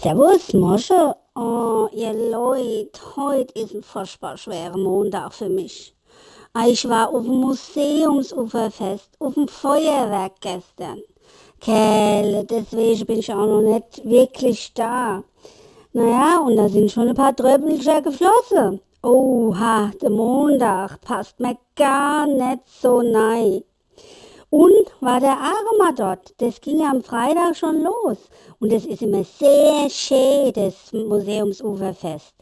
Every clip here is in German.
Servus, Mosche. Oh, ihr Leute, heute ist ein furchtbar schwerer Montag für mich. Ah, Ich war auf dem Museumsuferfest, auf dem Feuerwerk gestern. Kelle, deswegen bin ich auch noch nicht wirklich da. Naja, und da sind schon ein paar Tröpfelchen geflossen. Oha, der Montag passt mir gar nicht so nei. Und war der Aroma dort? Das ging ja am Freitag schon los. Und es ist immer sehr schön, das Museumsuferfest.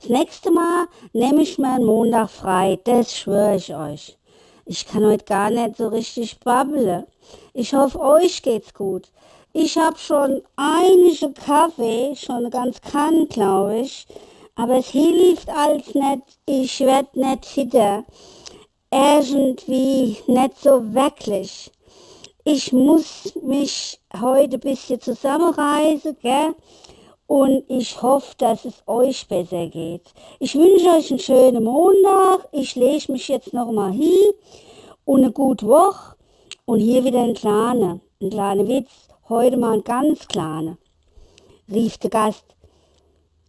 Das nächste Mal nehme ich mir einen Montag frei, das schwöre ich euch. Ich kann heute gar nicht so richtig babbeln. Ich hoffe, euch geht's gut. Ich habe schon einige Kaffee, schon ganz kann, glaube ich. Aber es hilft alles nicht. Ich werd nicht fitter irgendwie nicht so wirklich. Ich muss mich heute ein bisschen zusammenreißen, gell? Und ich hoffe, dass es euch besser geht. Ich wünsche euch einen schönen Montag. Ich lege mich jetzt noch mal hin und eine gute Woche. Und hier wieder ein kleiner, ein kleiner Witz. Heute mal ein ganz kleiner. Rief der Gast.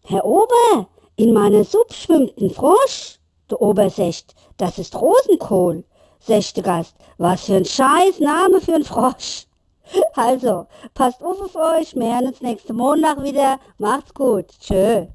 Herr Ober, in meiner Suppe schwimmt ein Frosch. Der Ober sagt, das ist Rosenkohl. Der Gast, was für ein scheiß Name für ein Frosch. Also, passt auf auf euch, wir hören uns nächsten Montag wieder. Macht's gut. Tschö.